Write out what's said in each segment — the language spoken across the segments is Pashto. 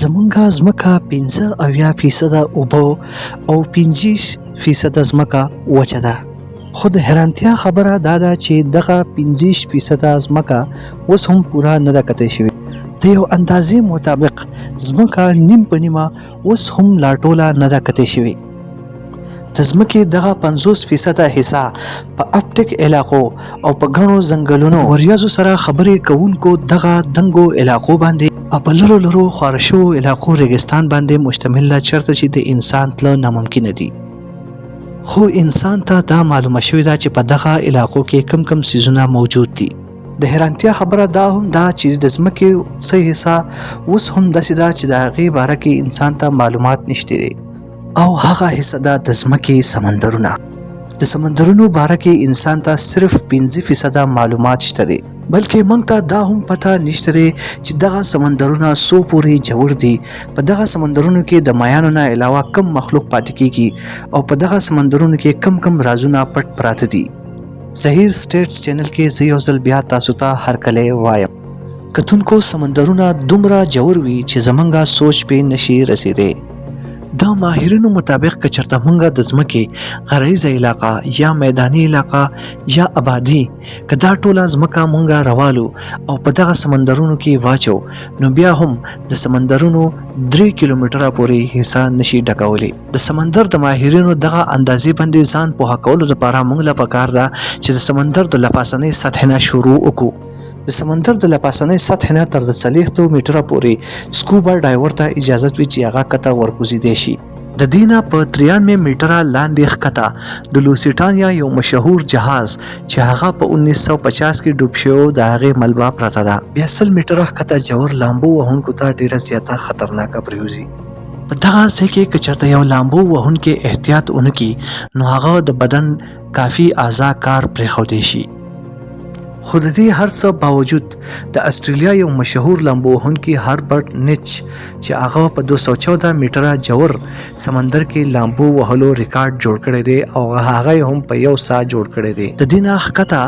زمونږه ځمکه 15 اویا فیصده اوبو او 25 فیصده ځمکه وچه ده خو د حیرانتیا خبره دا ده چې دغه 25 فیصده ځمکه اوس هم پوره نه ده کتل شوې د یو اندازې مطابق ځمکه نیم په نیمه اوس هم لا ټوله نه ده کتل شوې د ځمکې دغه 50 فیصده حصہ په اپټیک علاقو او په غنو ځنګلونو وریاضو سره خبرې کوونکو دغه دنګو علاقو باندې په لرو لرو خارشو علاقو ریګستان باندې مشتمل ده چرته چې د انسان تل ناممکن دي خو انسان ته دا معلومه شوې ده چې په دغه علاقو کې کم کم سيزونه موجود دي د حیرانتیا خبره دا هم دا چې د ځمکې څه حصہ اوس هم داسې ده چې د هغې باره کې انسان ته معلومات نشته دی او هغه حصہ ده د ځمکې سمندرونه د سمندرونو باره کې انسان ته صرف 15 فیصده معلومات شته دي بلکې موږ ته دا هم پته نشته دی چې دغه سمندرونه سو پورې جوړ دي په دغه سمندرونو کې د میانو نه علاوه کم مخلوق پاتې کیږي او په دغه سمندرونو کې کم کم رازونه پټ پراته دي زهیر سټیټس چینل کې زه یو ځل بیا تاسو ته هرکلی وایم کتونکو سمندرونه دومره جوور وي چې زمونږه سوچ پې نشي رسیدي دا ماهرینو مطابق که چرته مونږه د ځمکې غرایزه علاقه یا میدانی علاقه یا آبادی که دا ټوله ځمکه مونږه روالو او په دغه سمندرونو کې واچو نو بیا هم د سمندرونو 3 کیلومتره پورې حصہ نشي ډکولی د سمندر د ماهرینو دغه اندازې باندې ځان په هکولو لپاره مونږ لا پکار ده چې د سمندر د لپاسنې سطح نه شروع وکړو د سمندر د لپاسنۍ سطح نه تر د څلېښتو میټره پورې سکوبا ډایور ته اجازه وي چې هغه کته ورکوزیدی شي د دینه په 93 میټره لاندې ښکته د لوسیټانیا یو مشهور جهاز چې هغه په 1950 کې ډوب شو د هغې ملبه پرته ده بیا سل میټره ښکته جوور لامبو وهونکو ته ډیره زیاته خطرناکه پریوزي په دغه ځای کې که چېرته یو لامبو وهونکی احتیاط ونکړي نو هغه د بدن کافي ازا کار پرېښودی شي خو د دې هر څه باوجود د استرالیا یو مشهور لامبو وهونکی هربرت نیچ چې هغه په 214 میټره جوور سمندر کې لامبو وهلو ریکارډ جوړ کړی دی او هغه هم په یو سا جوړ کړی دی د دې نه ښکته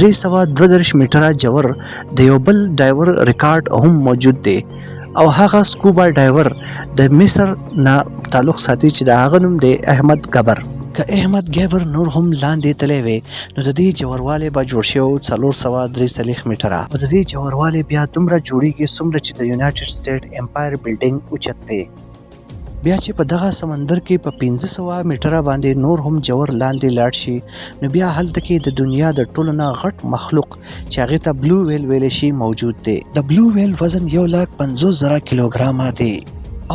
332 میټره جوور د یو بل ډایور ریکارډ هم موجود دی او هغه سکوبا ډایور د مصر نه تعلق ساتي چې د هغه نوم دی احمد ګبر که احمد ګیبر نور هم لاندې تللی وي نو د دې جوړوالی به جوړ شي او څلور سوه درې څلېښت میټره او د دې جوړوالی بیا دومره جوړیږي څومره چې د یونایټډ سټیټ امپایر بلډینګ اوچت دی بیا چې په دغه سمندر کې په 1500 میټره باندې نور هم جوور لاندې لاړ شي نو بیا هلته کې د دنیا د ټولو نه غټ مخلوق چې هغه ته بلو ویل ویل شي موجود دی د بلو ویل وزن 150000 کیلوګرام دی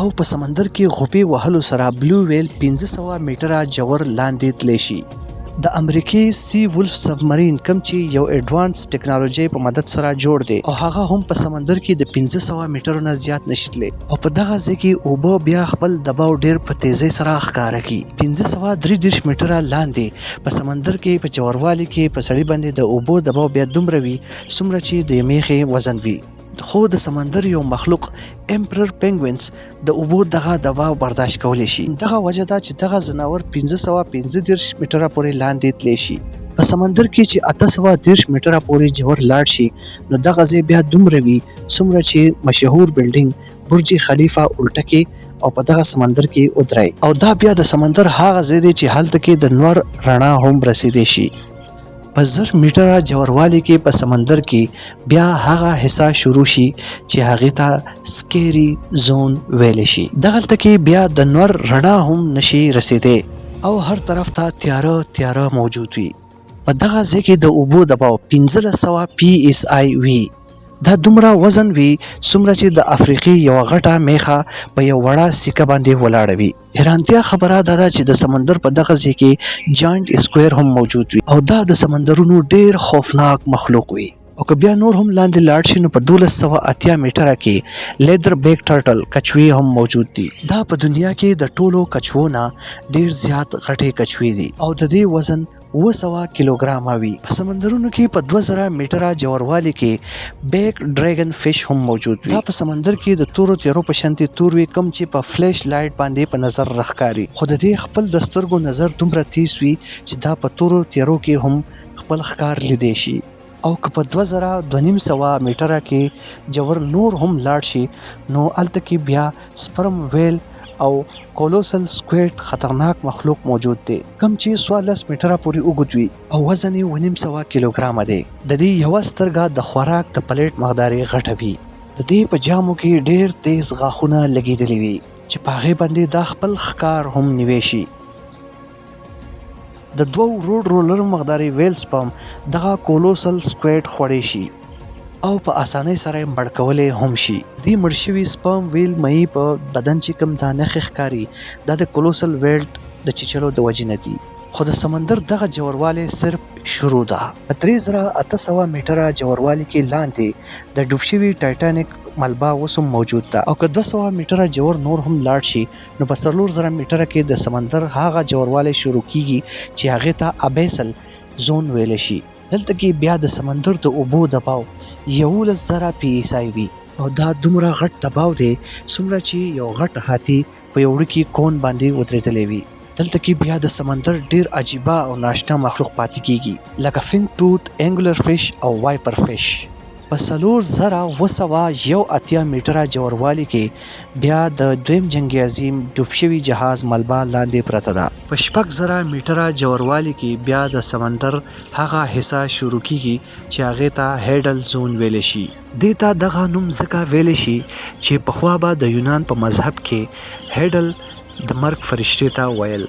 او په سمندر کې غوپې وهلو سره بلو ویل 1500 میټره جوور لاندې تلی شي د امریکای سی ولف سبمرین کم چې یو اډوانس ټکنالوژي په مدد سره جوړ دی او هغه هم په سمندر کې د 1500 میټرو نه زیات نشیتلی او په دغه ځای کې اوبه بیا خپل دباو ډیر په تیزۍ سره ښکاره کی 1533 میټره لاندې په سمندر کې په جوروالي کې په سړی باندې د اوبو دباو بیا دومره وي څومره چې د میخې وزن وي خو د سمندر یو مخلوق امپرر پنګوینز د اوبو دغه دوا برداشت کولی شي دغه وجه دا چې دغه ځناور 1515 میټره پورې لاندې تلی شي په سمندر کې چې 830 میټره پورې جوړ لاړ شي نو دغه ځای بیا دومره وي څومره چې مشهور بلډینګ برج خلیفه الټه کې او په دغه سمندر کې ودرای او دا بیا د سمندر هغه ځای دی چې هلته کې د نور رڼا هم رسیدې شي په زر میټره جوړوالي کې په سمندر کې بیا هغه حصہ شروع شي چې هغه ته سکيري زون ویل شي دغلت کې بیا د نور رڼا هم نشي رسیدې او هر طرف ته تیاره تیاره موجود وي په دغه ځای کې د اوبو دباو 1500 PSI وي. دا دومره وزن وي څومره چې د افریقې یوه غټه میخه په یو وړه سکه باندې ولاړه وي. حیرانتیا خبره دا ده چې د سمندر په دغه ځای کې جاینټ اسکویر هم موجود وي او دا د سمندرونو ډېر خوفناک مخلوق وي. او که بیا نور هم لاندې لاړ شي نو په دولس سوه اتیا میټره کې لیدر بیک ټرټل کچوې هم موجود دي دا په دنیا کې د ټولو کچوو نه ډیر زیات غټې کچوې دي او د دې وزن اوه سوه کیلوګرامه وي په سمندرونو کې په دوه زره میټره ژوروالي کې بیک ډریګن فش هم موجود وي دا په سمندر کې د تورو تیرو په شانتې تور وي کوم چې په فلیش لایټ باندې په نظر راښکاري خو د دې خپل د سترګو نظر دومره تیز وي چې دا په تورو تیرو کې هم خپل ښکار لیدی شي او که په دوه زره دوه نیم سوه میټره کې جوور نور هم لاړ شي نو هلته کې بیا سپرم ویل او کولوسل سکویټ خطرناک مخلوق موجود دی کوم چې څوارلس میټره پورې اوږد وي او وزن یې اوه نیم سوه کیلوګرامه دی د دې یوه سترګه د خوراک د پلیټ مقدار یې غټه وي د دې په جامو کې ډېر تیز غاښونه لګېدلي وي چې په هغې باندې دا خپل ښکار هم نیوی شي د دوو روډ رولر مقداري ویل سپم دغه کولوسل سکویډ خوړی شي او په اسانۍ سره یې مړ کولی هم شي. دې مړ شوي سپم ویل مئي په بدن چې کوم دا نښې ښکاري دا د کولوسل ویلډ د چیچلو د وجې نه دي. خو د سمندر دغه ژوروالی صرف شروع ده. په درې زره اته سوه میټره ژوروالي کې لاندې د ډوب شوي ټایټانیک ملبه اوس هم موجود ده او که دوه سوه میټره ژور نور هم لاړ شي نو په څلور زره میټره کې د سمندر هغه جوروالی شروع کیږي چې هغه ته ابیسل زون ویل شي دلته کې بیا د سمندر د اوبو دباو یولس زره پی ایس آی وي او دا دومره غټ دباو دی څومره چې یو غټ هاتی په یو وړوکي کون باندې ودرېدلی وي دلته کې بیا د سمندر ډیر عجیبه او ناشنا مخلوق پاتې کیږي لکه فینګ ټوت انګولر فش او وایپر فش په څلور زره اووه سوه یو اتیا میټره ژوروالي کې بیا د دویم جنګ عظیم ډوب شوي جهاز ملبه لاندې پرته ده. په شپږ زره میټره ژوروالي کې بیا د سمندر هغه حصه شروع کیږي چې هغې ته هیډل زون ویلی شي. دې ته دغه نوم ځکه ویلی شي چې پخوا به د یونان په مذهب کې هیډل د مرګ فرشتې ته ویل.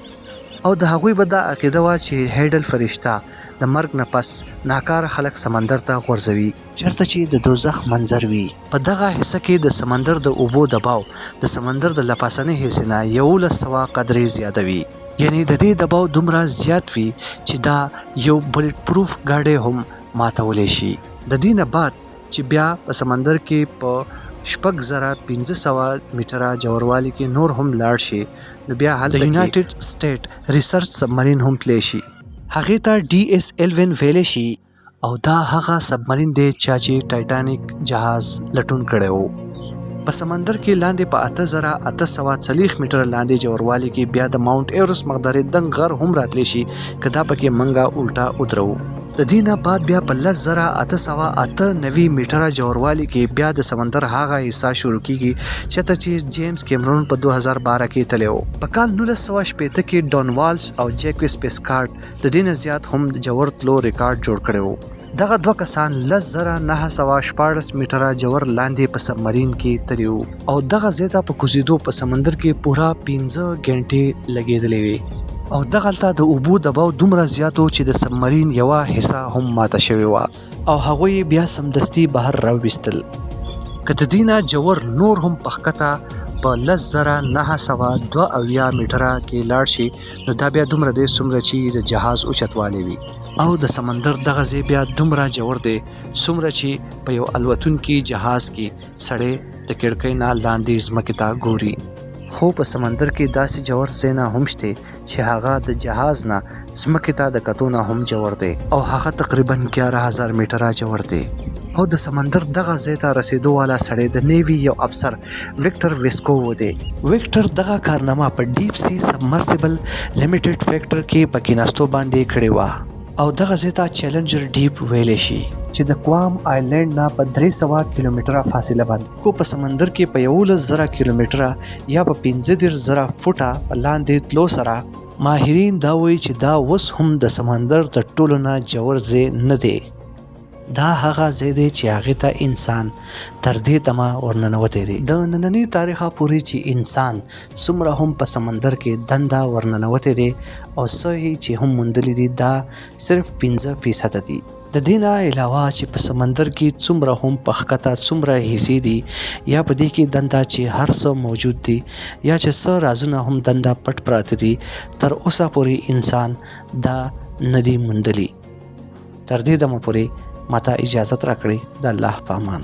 او د هغوی به دا عقیده وه چې هیډل فرشته د مرګ نه پس ناکاره خلک سمندر ته غورځوي، چرته چې د دوزخ منظر وي، په دغه حصه کې د سمندر د اوبو دباو د سمندر د لپاسنۍ حصې نه یوولس سوه قدرې زیاده وي. یعنې د دې دباو دومره زیات وي چې دا یو بلیټ پروف ګاډی هم ماتولی شي. د دې نه بعد چې بیا په سمندر کې په شپږ زره پنځه سوه میټره ژوروالي کې نور هم لاړ شې نو بیا هلته کې د یونایټډ سټیټ ریسرچ سبمرین هم تلی شي. هغې ته ډي ایس ایلوین ویلی شي او دا هغه سبمرین دی چا چې ټایټانیک جهاز لټون کړی و. په سمندر کې لاندې په 8840 میټر لاندې جوروالي کې بیا د ماونټ ایورس مقدارې دنګ غر هم راتلی شي که دا پکې منګه الټا ودروو. د دې نه بعد بیا په لس زره اته سوه اته نوي میټره ژوروالي کې بیا د سمندر هغه حصه شروع کیږي چېرته چې جیمز کیمرون په دوه هزار باره کې تللی و. په کال نولس سوه شپېته کې ډون والش او جیکویس پیسکارډ د دې نه زیات هم د ژور تلو ریکارډ جوړ کړی و. دغه دوه کسان لس زره نهه سوه شپاړس میټره ژور لاندې په سبمرین کې تللي وو. او دغه ځای ته په کوزیدو په سمندر کې پوره 15 غنټې لګېدلې وي او دغلته د اوبو دباو دومره زیاتو چې د سبمرین یوه حصہ هم ماته شوې وه او هغوی بیا سمدستي بهر راوویستل که د دینه جوور نور هم پخکته په 10972 میټره کې لاړ شي نو دا بیا دومره دی څومره چې د جهاز اوچتوالی وي او د سمندر دغه ځای بیا دومره جوور دی څومره چې په یو الوتونکي جهاز کې سړی د کړکۍ نه لاندې ځمکې ته ګوري خو په سمندر کې داسې جوړ سینا هم شته چې هغه د جهاز نه ځمکې ته د کتو نه هم جوړ دی او هغه تقریبا 11000 میټره جوړ دی او د سمندر دغه ځای ته رسیدو والا سړی د نیوی یو افسر وکټر ویسکو و دی وکټر دغه کارنامه په ډیپ سی سبمرسیبل لیمیټډ فیکټر کې په کیناستو باندې کړې و او دغه ځای ته چیلنجر ډیپ ویلی شي چې د کوام آیلینډ نه په 300 کیلومتره فاصله باندې کو په سمندر کې په 11000 کیلومتره یا په 15000 فوټه په لاندې تلو سره ماهرین دا وایي چې دا اوس هم د سمندر تر ټولو نه جور ځای نه دی دا هغه ځای دی چې هغې ته انسان تر دې دمه ورننوتی دی. د ننني تاریخه پورې چې انسان څومره هم په سمندر کې دنده ورننوتی دی او څه یې چې هم موندلي دي دا صرف پنځه فیصده دي. د دې نه علاوه چې په سمندر کې څومره هم په ښکته څومره حصې دي یا په دې کې دنده چې هر څه موجود دي یا چې څه رازونه هم دنده پټ پراته دي تر اوسه پورې انسان دا نه دي موندلي. تر دې دمه پورې ماته اجازت راکړي د الله په امان